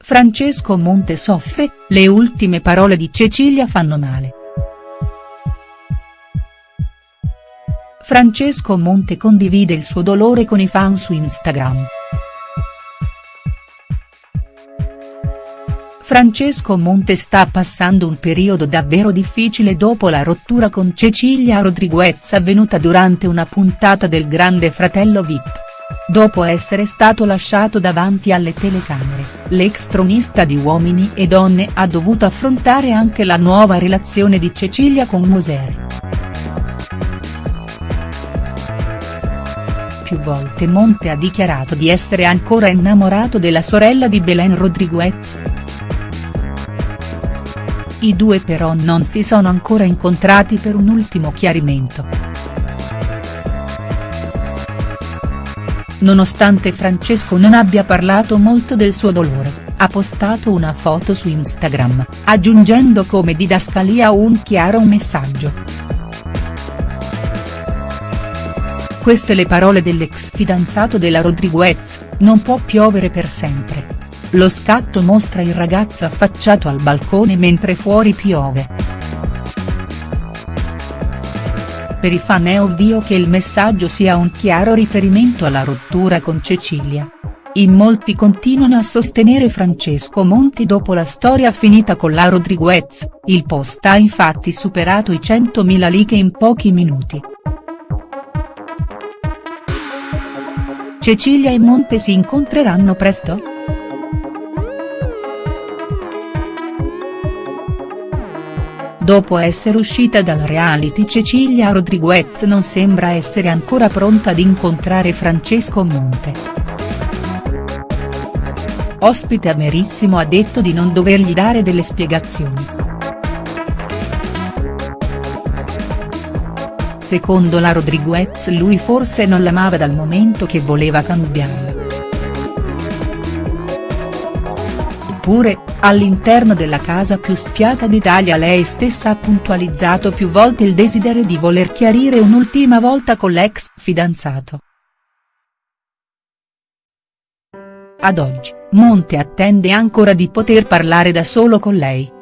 Francesco Monte soffre, le ultime parole di Cecilia fanno male. Francesco Monte condivide il suo dolore con i fan su Instagram. Francesco Monte sta passando un periodo davvero difficile dopo la rottura con Cecilia Rodriguez avvenuta durante una puntata del Grande Fratello Vip. Dopo essere stato lasciato davanti alle telecamere, l'ex tronista di Uomini e Donne ha dovuto affrontare anche la nuova relazione di Cecilia con Moser. Più volte Monte ha dichiarato di essere ancora innamorato della sorella di Belen Rodriguez. I due però non si sono ancora incontrati per un ultimo chiarimento. Nonostante Francesco non abbia parlato molto del suo dolore, ha postato una foto su Instagram, aggiungendo come didascalia un chiaro messaggio. Queste le parole dell'ex fidanzato della Rodriguez, non può piovere per sempre. Lo scatto mostra il ragazzo affacciato al balcone mentre fuori piove. Per i fan è ovvio che il messaggio sia un chiaro riferimento alla rottura con Cecilia. In molti continuano a sostenere Francesco Monti dopo la storia finita con la Rodriguez, il post ha infatti superato i 100.000 like in pochi minuti. Cecilia e Monte si incontreranno presto?. Dopo essere uscita dal reality Cecilia Rodriguez non sembra essere ancora pronta ad incontrare Francesco Monte. Ospite Amerissimo ha detto di non dovergli dare delle spiegazioni. Secondo la Rodriguez lui forse non l'amava dal momento che voleva cambiare. Eppure, all'interno della casa più spiata d'Italia lei stessa ha puntualizzato più volte il desiderio di voler chiarire un'ultima volta con l'ex fidanzato. Ad oggi, Monte attende ancora di poter parlare da solo con lei.